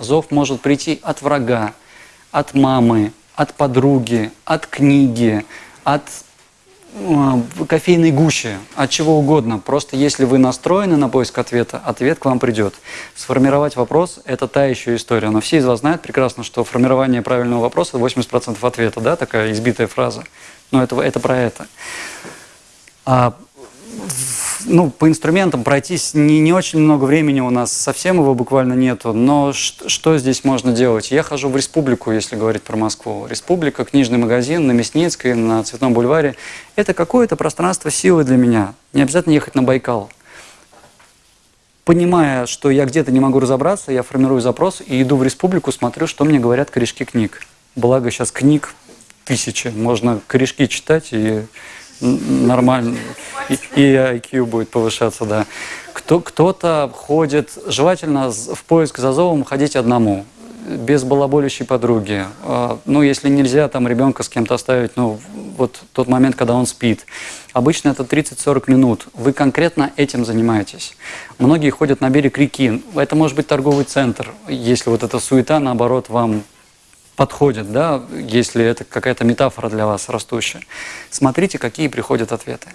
Зов может прийти от врага, от мамы, от подруги, от книги, от э, кофейной гущи, от чего угодно. Просто если вы настроены на поиск ответа, ответ к вам придет. Сформировать вопрос – это та еще история. Но все из вас знают прекрасно, что формирование правильного вопроса – 80% ответа, да, такая избитая фраза. Но это, это про это. А, ну, по инструментам пройтись не, не очень много времени у нас, совсем его буквально нету. Но что, здесь можно делать? Я хожу в республику, если говорить про Москву. Республика, книжный магазин на Мясницкой, на Цветном бульваре. Это какое-то пространство силы для меня. Не обязательно ехать на Байкал. Понимая, что я где-то не могу разобраться, я формирую запрос и иду в республику, смотрю, что мне говорят корешки книг. Благо сейчас книг тысячи, можно корешки читать и нормально, и, и IQ будет повышаться, да. Кто, кто-то ходит, желательно в поиск за зовом ходить одному, без балаболящей подруги. А, ну, если нельзя там ребенка с кем-то оставить, ну, вот тот момент, когда он спит. Обычно это 30-40 минут. Вы конкретно этим занимаетесь. Многие ходят на берег реки. Это может быть торговый центр, если вот эта суета, наоборот, вам подходит, да, если это какая-то метафора для вас растущая. Смотрите, какие приходят ответы.